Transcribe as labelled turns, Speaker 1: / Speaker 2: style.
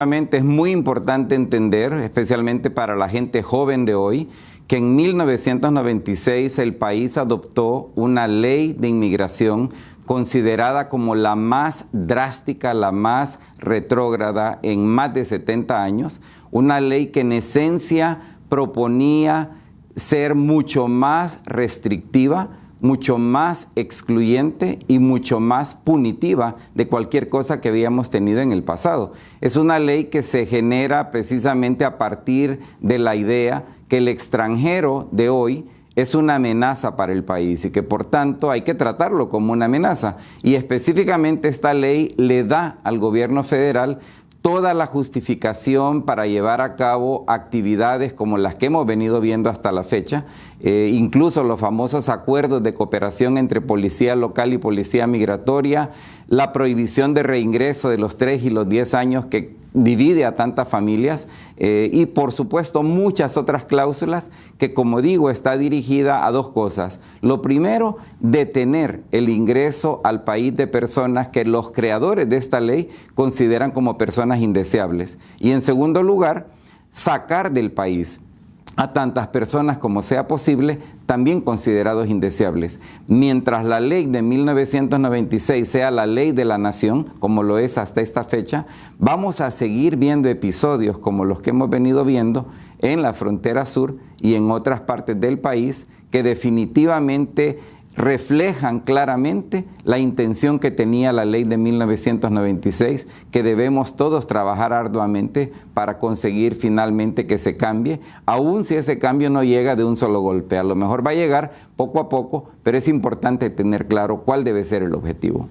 Speaker 1: Es muy importante entender, especialmente para la gente joven de hoy, que en 1996 el país adoptó una ley de inmigración considerada como la más drástica, la más retrógrada en más de 70 años, una ley que en esencia proponía ser mucho más restrictiva, mucho más excluyente y mucho más punitiva de cualquier cosa que habíamos tenido en el pasado. Es una ley que se genera precisamente a partir de la idea que el extranjero de hoy es una amenaza para el país y que por tanto hay que tratarlo como una amenaza. Y específicamente esta ley le da al gobierno federal toda la justificación para llevar a cabo actividades como las que hemos venido viendo hasta la fecha, eh, incluso los famosos acuerdos de cooperación entre policía local y policía migratoria, la prohibición de reingreso de los 3 y los 10 años que divide a tantas familias eh, y por supuesto muchas otras cláusulas que como digo está dirigida a dos cosas. Lo primero, detener el ingreso al país de personas que los creadores de esta ley consideran como personas indeseables y en segundo lugar, sacar del país a tantas personas como sea posible, también considerados indeseables. Mientras la ley de 1996 sea la ley de la nación, como lo es hasta esta fecha, vamos a seguir viendo episodios como los que hemos venido viendo en la frontera sur y en otras partes del país que definitivamente reflejan claramente la intención que tenía la ley de 1996, que debemos todos trabajar arduamente para conseguir finalmente que se cambie, aun si ese cambio no llega de un solo golpe. A lo mejor va a llegar poco a poco, pero es importante tener claro cuál debe ser el objetivo.